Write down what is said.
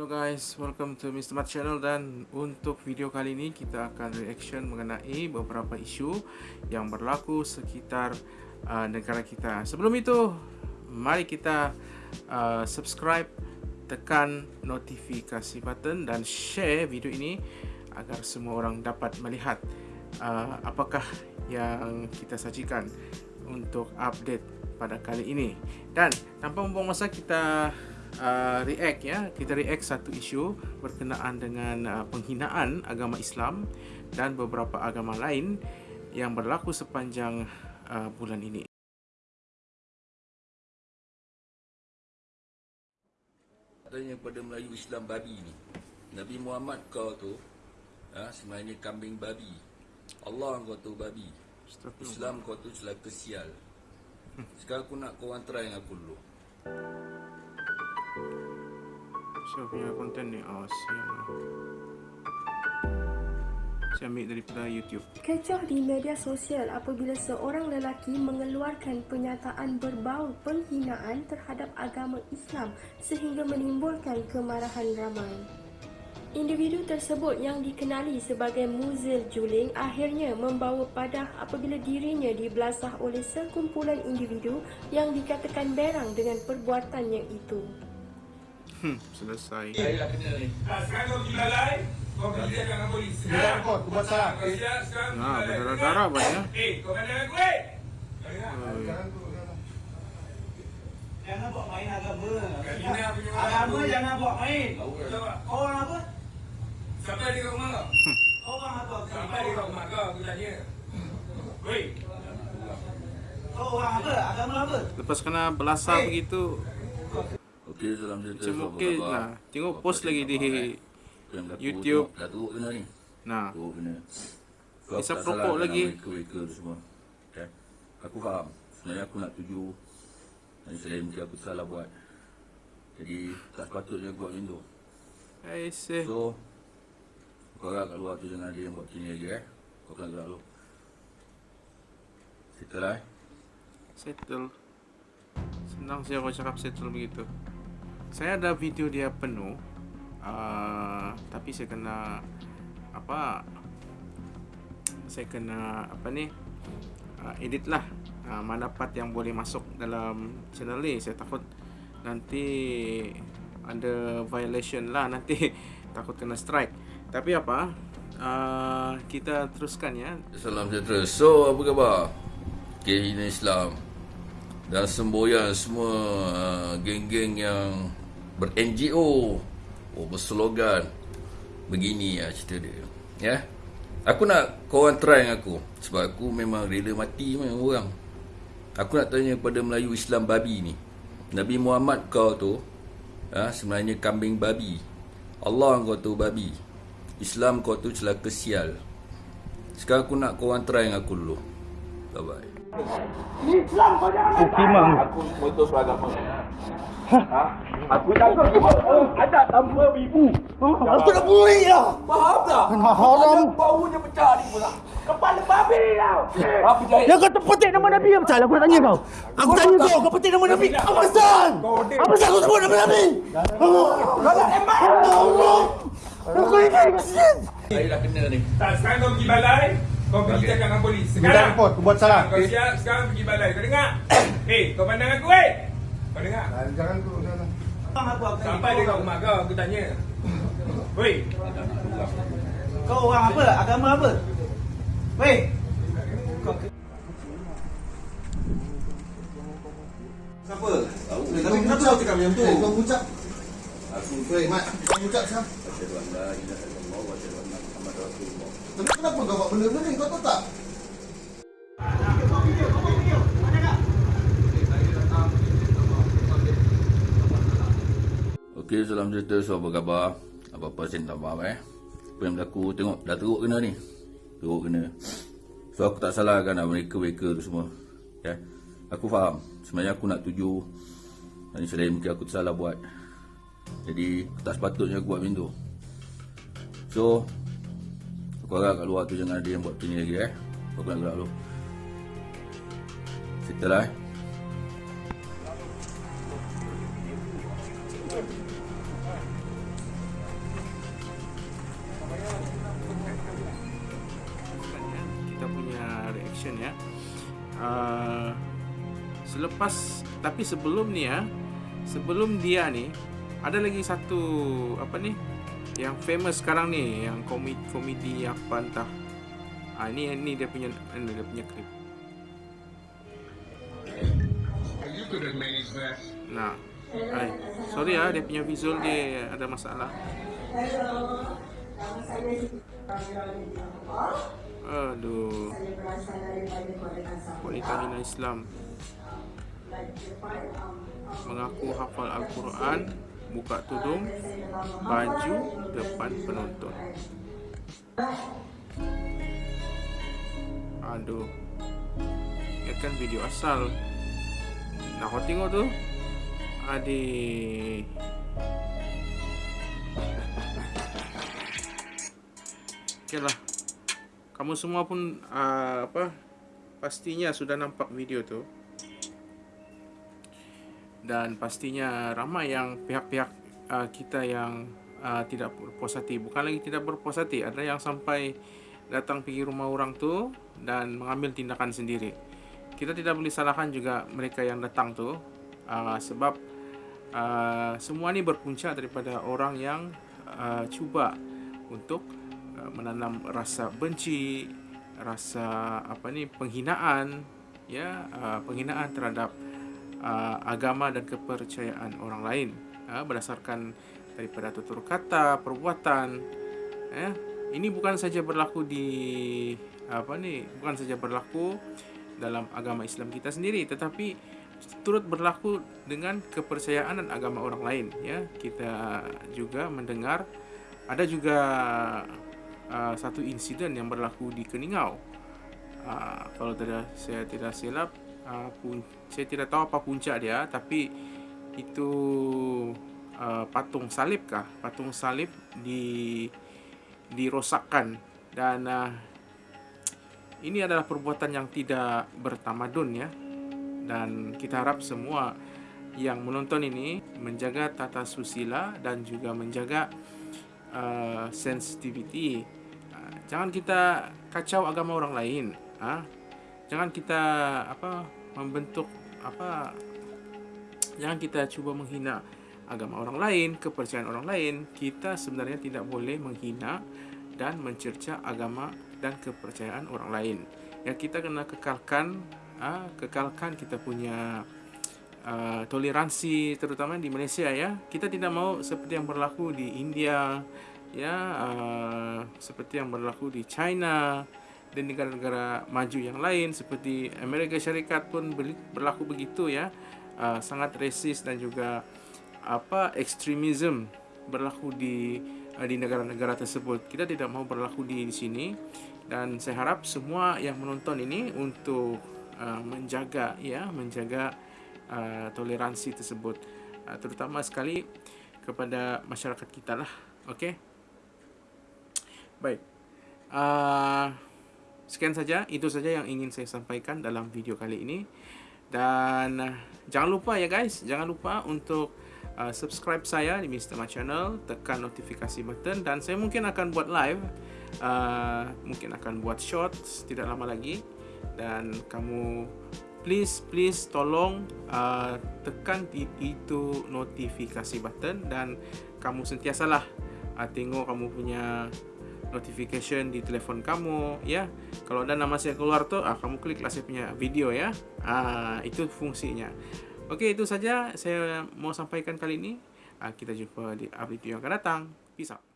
Hello guys, welcome to Mr. Mat Channel dan untuk video kali ini kita akan reaction mengenai beberapa isu yang berlaku sekitar uh, negara kita. Sebelum itu, mari kita uh, subscribe, tekan notifikasi button dan share video ini agar semua orang dapat melihat uh, apakah yang kita sajikan untuk update pada kali ini. Dan tanpa membuang masa kita uh, react ya kita react satu isu berkenaan dengan uh, penghinaan agama Islam dan beberapa agama lain yang berlaku sepanjang uh, bulan ini. Katanya pada Melayu Islam babi ni. Nabi Muhammad kau tu ha, sebenarnya kambing babi. Allah kau tu babi. Islam kau tu celaka sial. Sekarang aku nak kau orang try dengan aku dulu. Saya punya konten ni oh, siang. Saya ambil daripada YouTube. Kecoh di media sosial apabila seorang lelaki mengeluarkan pernyataan berbau penghinaan terhadap agama Islam sehingga menimbulkan kemarahan ramai. Individu tersebut yang dikenali sebagai Muzil Juling akhirnya membawa padah apabila dirinya dibelasah oleh sekumpulan individu yang dikatakan berang dengan perbuatannya itu. Hmm, selesai. Saya dah kena ni. Ah, sekarang kau pergi balai, kau pergi cakap dengan polis. Sekarang kau, aku buat salah. Kau siap, sekarang Nah, berdarah-darah banyak. Eh, kau eh! Sekarang tu, sekarang. Jangan buat main agama. Agama jangan buat main. Kau tak? Kau orang apa? Siapa ada kat rumah kau? Kau orang apa? Siapa ada kat rumah kau? Aku tanya. Woi, Kau orang apa? Agama apa? Lepas kena belasah begitu, Okey dalam cerita macam khabar? lah. Tengok post lagi di YouTube. tu, Dah turut kena ni. Nah. Turut kena. Hisap rokok salahkan lagi. Mereka-mereka tu semua. Okay. Aku faham. Sebenarnya aku nak tuju. Dan saya mungkin aku salah buat. Jadi tak sepatutnya aku buat macam tu. I say. So Kau harap kat luar tu jangan ada yang buat kini lagi eh Kau kena gerak dulu Settle lah eh Settle. Senang saya kalau cakap settle begitu. Saya ada video dia penuh. Uh, tapi saya kena apa? Saya kena apa ni? Uh, edit lah. Uh, mana part yang boleh masuk dalam channel ni. Saya takut nanti ada violation lah nanti takut kena strike. Tapi apa? Uh, kita teruskan ya. Salam sejahtera So apa khabar Kehina Islam Dan semboyan semua uh, Geng-geng yang Ber-NGO Oh berslogan. Begini lah cerita dia. Ya? Aku nak korang try dengan aku. Sebab aku memang rela mati dengan orang. Aku nak tanya kepada Melayu Islam babi ni. Nabi Muhammad kau tu ha, Sebenarnya kambing babi. Allah kau tu babi. Islam kau tu celaka sial. Sekarang aku nak korang try dengan aku dulu. Bye bye Aku putus agama. Ha? Aku tak tahu ada tanpa ibu. Aku nak buri lah. Faham tak? Haram. Baunya pecah ni pula. Kepala babi tau. Apa jahit? Yang kau terpetik nama Nabi apa salah? Aku nak tanya kau. Aku tanya kau, kau petik nama Nabi. Apa pasal? Apa pasal kau sebut nama Nabi? Kau nak tembak. Allah. Aku ini kesian. Saya dah kena ni tak, sekarang kau pergi balai, kau pergi cakap dengan polis. Sekarang. aku buat salah. Kau siap, sekarang pergi balai. Kau dengar? Eh, kau pandang aku, eh! Kau dengar? Ah, Sekarang tu, tanya. Sampai dia kat rumah kau, aku tanya. Woi, Kau orang apa? Agama apa? Weh. Kau Siapa? Tapi kenapa kau cakap macam tu? Eh, kau ucap. Aku, weh, Mat, kau ucap siapa? Asyadu an la ilaha illallah wa asyadu anna Muhammad Rasulullah Tapi kenapa kau buat benda-benda ni? Kau tahu tak? Okey salam cerita so apa khabar? Apa-apa saya tak faham eh? Apa yang berlaku? Tengok dah teruk kena ni? Teruk kena. So aku tak salahkan lah mereka-mereka tu semua Ya? Aku faham. Sebenarnya aku nak tuju. Dan selain mungkin aku tersalah buat. Jadi tak sepatutnya aku buat macam tu. So Aku harap kat luar tu jangan ada yang buat kini lagi eh? Aku nak gerak dulu? Settle lah eh Uh, selepas tapi sebelum ni ya, sebelum dia ni ada lagi satu apa ni yang famous sekarang ni yang komedi komedi apa entah. Ah ini ini dia punya ini dia punya klip. Nah, ay, sorry ah dia punya visual dia ada masalah. Aduh. Wanita hina Islam mengaku hafal Al-Quran, buka tudung, baju depan penonton. Aduh. Ini kan video asal. Nah, kau tengok tu. Adik. Okeylah. Kamu semua pun uh, apa? Pastinya sudah nampak video tu. Dan pastinya ramai yang pihak-pihak uh, kita yang uh, tidak berpuas hati. Bukan lagi tidak berpuas hati, ada yang sampai datang pergi rumah orang tu dan mengambil tindakan sendiri. Kita tidak boleh salahkan juga mereka yang datang tu uh, sebab uh, semua ni berpunca daripada orang yang uh, cuba untuk menanam rasa benci, rasa apa ni penghinaan, ya uh, penghinaan terhadap uh, agama dan kepercayaan orang lain uh, berdasarkan daripada tutur kata, perbuatan. Ya, ini bukan saja berlaku di apa ni, bukan saja berlaku dalam agama Islam kita sendiri, tetapi turut berlaku dengan kepercayaan dan agama orang lain. Ya, kita juga mendengar ada juga uh, satu insiden yang berlaku di Keningau. Uh, kalau tidak saya tidak silap, uh, pun, saya tidak tahu apa puncak dia, tapi itu uh, patung salib kah? Patung salib di dirosakkan dan uh, ini adalah perbuatan yang tidak bertamadun ya. Dan kita harap semua yang menonton ini menjaga tata susila dan juga menjaga uh, sensitivity jangan kita kacau agama orang lain ha? jangan kita apa membentuk apa jangan kita cuba menghina agama orang lain kepercayaan orang lain kita sebenarnya tidak boleh menghina dan mencerca agama dan kepercayaan orang lain yang kita kena kekalkan ha? kekalkan kita punya uh, toleransi terutama di Malaysia ya. Kita tidak mau seperti yang berlaku di India ya uh, seperti yang berlaku di China dan negara-negara maju yang lain seperti Amerika Syarikat pun berlaku begitu ya. Uh, sangat resis dan juga apa ekstremisme berlaku di uh, di negara-negara tersebut. Kita tidak mau berlaku di, di sini. Dan saya harap semua yang menonton ini untuk uh, menjaga ya menjaga uh, toleransi tersebut uh, terutama sekali kepada masyarakat kita lah oke okay? Baik. Uh, sekian saja, itu saja yang ingin saya sampaikan dalam video kali ini. Dan uh, jangan lupa ya guys, jangan lupa untuk uh, subscribe saya di Mr. Ma Channel, tekan notifikasi button dan saya mungkin akan buat live, uh, mungkin akan buat shorts tidak lama lagi. Dan kamu please please tolong uh, tekan itu notifikasi button dan kamu sentiasalah uh, tengok kamu punya notification di telefon kamu ya. Kalau ada nama saya keluar tuh ah kamu klik lah saya punya video ya. Ah itu fungsinya. Oke itu saja saya mau sampaikan kali ini. Ah, kita jumpa di update yang akan datang. Peace out